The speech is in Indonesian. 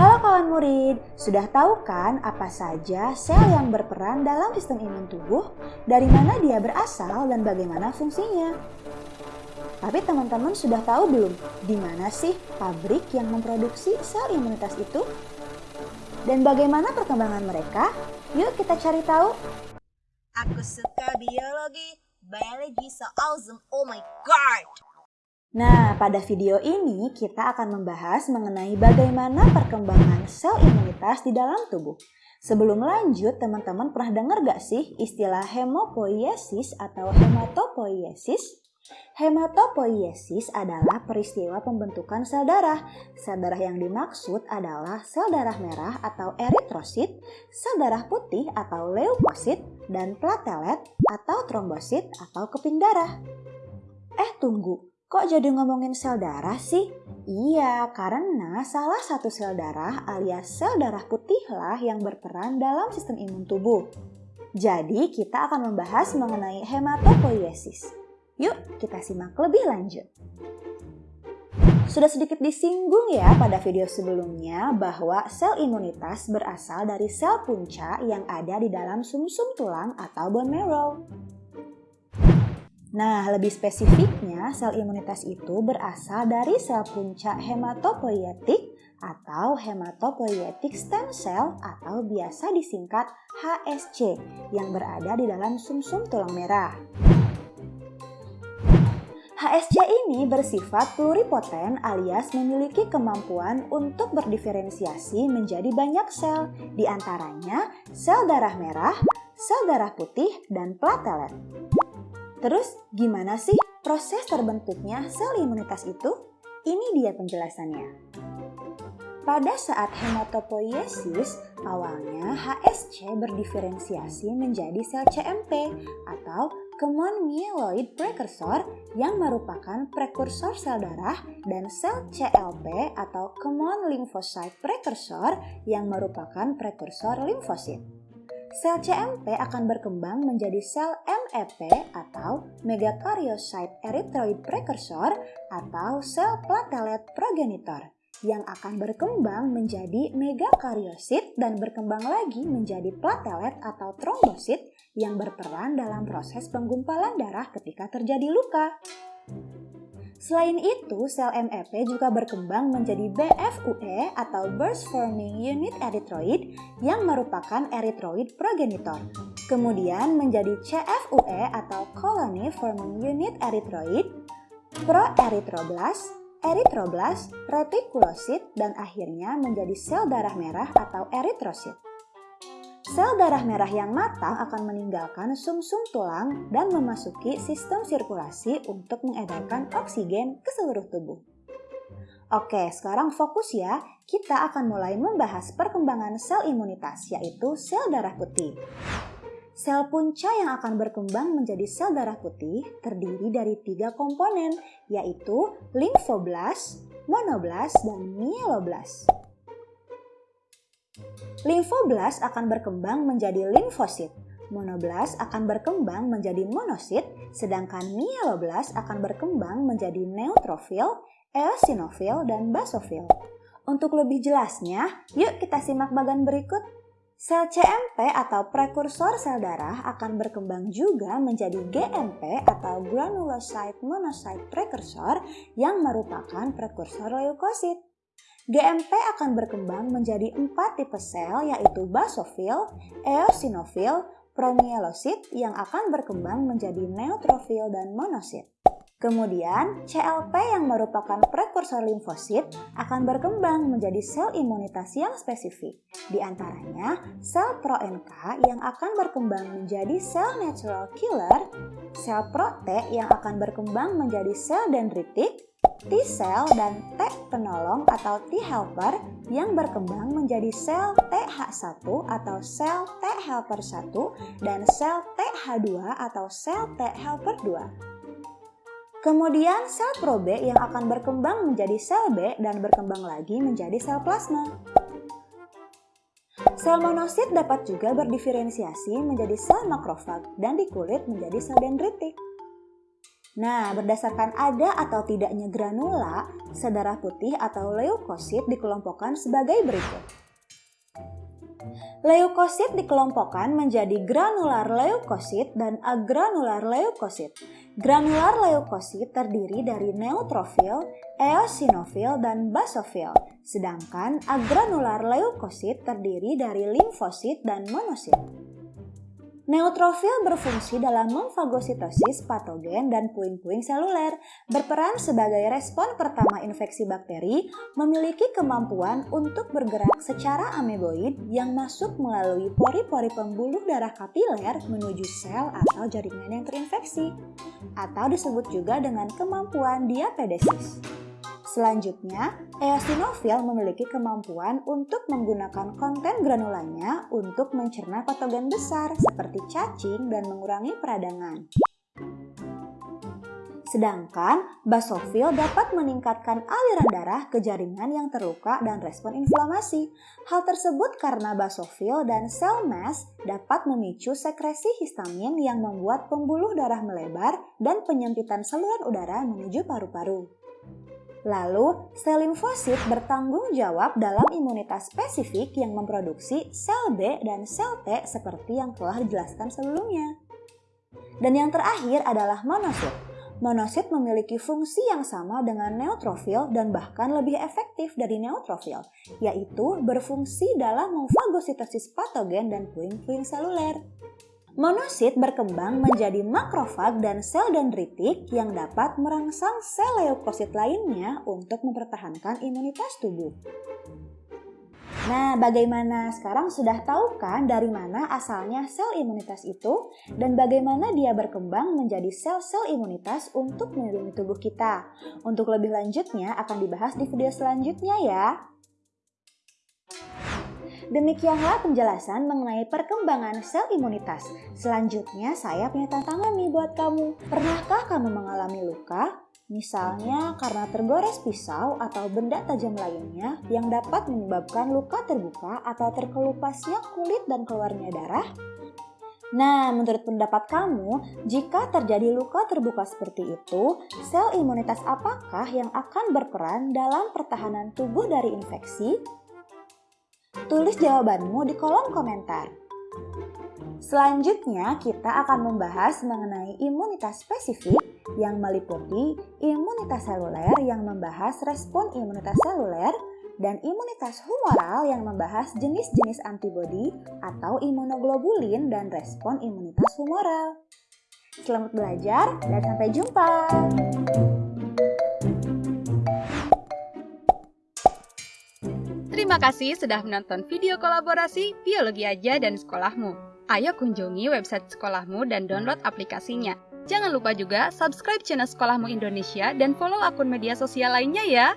Halo kawan murid, sudah tahu kan apa saja sel yang berperan dalam sistem imun tubuh, dari mana dia berasal dan bagaimana fungsinya? Tapi teman-teman sudah tahu belum di mana sih pabrik yang memproduksi sel imunitas itu? Dan bagaimana perkembangan mereka? Yuk kita cari tahu. Aku suka biologi, biology so awesome, oh my god! Nah, pada video ini kita akan membahas mengenai bagaimana perkembangan sel imunitas di dalam tubuh. Sebelum lanjut, teman-teman pernah dengar gak sih istilah hemopoiesis atau hematopoiesis? Hematopoiesis adalah peristiwa pembentukan sel darah. Sel darah yang dimaksud adalah sel darah merah atau eritrosit, sel darah putih atau leukosit, dan platelet atau trombosit atau keping darah. Eh tunggu, Kok jadi ngomongin sel darah sih? Iya, karena salah satu sel darah alias sel darah putihlah yang berperan dalam sistem imun tubuh. Jadi, kita akan membahas mengenai hematopoiesis. Yuk, kita simak lebih lanjut. Sudah sedikit disinggung ya pada video sebelumnya bahwa sel imunitas berasal dari sel punca yang ada di dalam sumsum -sum tulang atau bone marrow. Nah, lebih spesifiknya, sel imunitas itu berasal dari sel puncak hematopoietik atau hematopoietic stem cell atau biasa disingkat HSC yang berada di dalam sumsum -sum tulang merah. HSC ini bersifat pluripoten alias memiliki kemampuan untuk berdiferensiasi menjadi banyak sel, di antaranya sel darah merah, sel darah putih, dan platelet. Terus gimana sih proses terbentuknya sel imunitas itu? Ini dia penjelasannya. Pada saat hematopoiesis, awalnya HSC berdiferensiasi menjadi sel CMP atau Common Myeloid Precursor yang merupakan prekursor sel darah dan sel CLP atau Common Lymphocyte Precursor yang merupakan prekursor limfosit. Sel CMP akan berkembang menjadi sel MEP atau Megakaryocyte Erythroid Precursor atau sel platelet progenitor yang akan berkembang menjadi megakaryosit dan berkembang lagi menjadi platelet atau trombosit yang berperan dalam proses penggumpalan darah ketika terjadi luka. Selain itu, sel MEP juga berkembang menjadi BFUE atau Burst Forming Unit Erythroid yang merupakan erythroid progenitor. Kemudian menjadi CFUE atau Colony Forming Unit Erythroid, Proerythroblast, Erythroblast, Retikulosit, dan akhirnya menjadi sel darah merah atau eritrosit. Sel darah merah yang matang akan meninggalkan sumsum -sum tulang dan memasuki sistem sirkulasi untuk mengedarkan oksigen ke seluruh tubuh. Oke, sekarang fokus ya. Kita akan mulai membahas perkembangan sel imunitas, yaitu sel darah putih. Sel punca yang akan berkembang menjadi sel darah putih terdiri dari tiga komponen, yaitu limfoblast, monoblast, dan mieloblast. Limfoblast akan berkembang menjadi limfosit, monoblast akan berkembang menjadi monosit, sedangkan mieloblast akan berkembang menjadi neutrofil, eosinofil, dan basofil. Untuk lebih jelasnya, yuk kita simak bagian berikut. Sel CMP atau prekursor sel darah akan berkembang juga menjadi GMP atau granulocyte monocyte precursor yang merupakan prekursor leukosit. GMP akan berkembang menjadi empat tipe sel yaitu basofil, eosinofil, promyelosit yang akan berkembang menjadi neutrofil dan monosit. Kemudian, CLP yang merupakan prekursor limfosit akan berkembang menjadi sel imunitas yang spesifik. Di antaranya, sel pro-NK yang akan berkembang menjadi sel natural killer, sel pro-T yang akan berkembang menjadi sel dendritik, T-cell dan T penolong atau T helper yang berkembang menjadi sel TH1 atau sel T helper 1 dan sel TH2 atau sel T helper 2. Kemudian sel pro B yang akan berkembang menjadi sel B dan berkembang lagi menjadi sel plasma. Sel monosit dapat juga berdiferensiasi menjadi sel makrofag dan di kulit menjadi sel dendritik. Nah, berdasarkan ada atau tidaknya granula, sel darah putih atau leukosit dikelompokkan sebagai berikut. Leukosit dikelompokkan menjadi granular leukosit dan agranular leukosit. Granular leukosit terdiri dari neutrofil, eosinofil, dan basofil, sedangkan agranular leukosit terdiri dari limfosit dan monosit. Neutrofil berfungsi dalam memfagositosis patogen dan puing-puing seluler, berperan sebagai respon pertama infeksi bakteri, memiliki kemampuan untuk bergerak secara ameboid yang masuk melalui pori-pori pembuluh darah kapiler menuju sel atau jaringan yang terinfeksi, atau disebut juga dengan kemampuan diapedesis. Selanjutnya, eosinofil memiliki kemampuan untuk menggunakan konten granulanya untuk mencerna patogen besar seperti cacing dan mengurangi peradangan. Sedangkan basofil dapat meningkatkan aliran darah ke jaringan yang terluka dan respon inflamasi. Hal tersebut karena basofil dan sel mast dapat memicu sekresi histamin yang membuat pembuluh darah melebar dan penyempitan saluran udara menuju paru-paru. Lalu, sel limfosit bertanggung jawab dalam imunitas spesifik yang memproduksi sel B dan sel T seperti yang telah dijelaskan sebelumnya. Dan yang terakhir adalah monosit. Monosit memiliki fungsi yang sama dengan neutrofil dan bahkan lebih efektif dari neutrofil, yaitu berfungsi dalam memfagositosis patogen dan puing-puing seluler. Monosit berkembang menjadi makrofag dan sel dendritik yang dapat merangsang sel leukosit lainnya untuk mempertahankan imunitas tubuh. Nah, bagaimana sekarang sudah tahu kan dari mana asalnya sel imunitas itu dan bagaimana dia berkembang menjadi sel-sel imunitas untuk melindungi tubuh kita? Untuk lebih lanjutnya akan dibahas di video selanjutnya ya. Demikianlah penjelasan mengenai perkembangan sel imunitas. Selanjutnya saya punya tantangan nih buat kamu. Pernahkah kamu mengalami luka? Misalnya karena tergores pisau atau benda tajam lainnya yang dapat menyebabkan luka terbuka atau terkelupasnya kulit dan keluarnya darah? Nah, menurut pendapat kamu, jika terjadi luka terbuka seperti itu, sel imunitas apakah yang akan berperan dalam pertahanan tubuh dari infeksi? Tulis jawabanmu di kolom komentar. Selanjutnya, kita akan membahas mengenai imunitas spesifik yang meliputi imunitas seluler yang membahas respon imunitas seluler dan imunitas humoral yang membahas jenis-jenis antibodi atau imunoglobulin dan respon imunitas humoral. Selamat belajar dan sampai jumpa. Terima kasih sudah menonton video kolaborasi Biologi Aja dan Sekolahmu. Ayo kunjungi website sekolahmu dan download aplikasinya. Jangan lupa juga subscribe channel Sekolahmu Indonesia dan follow akun media sosial lainnya ya.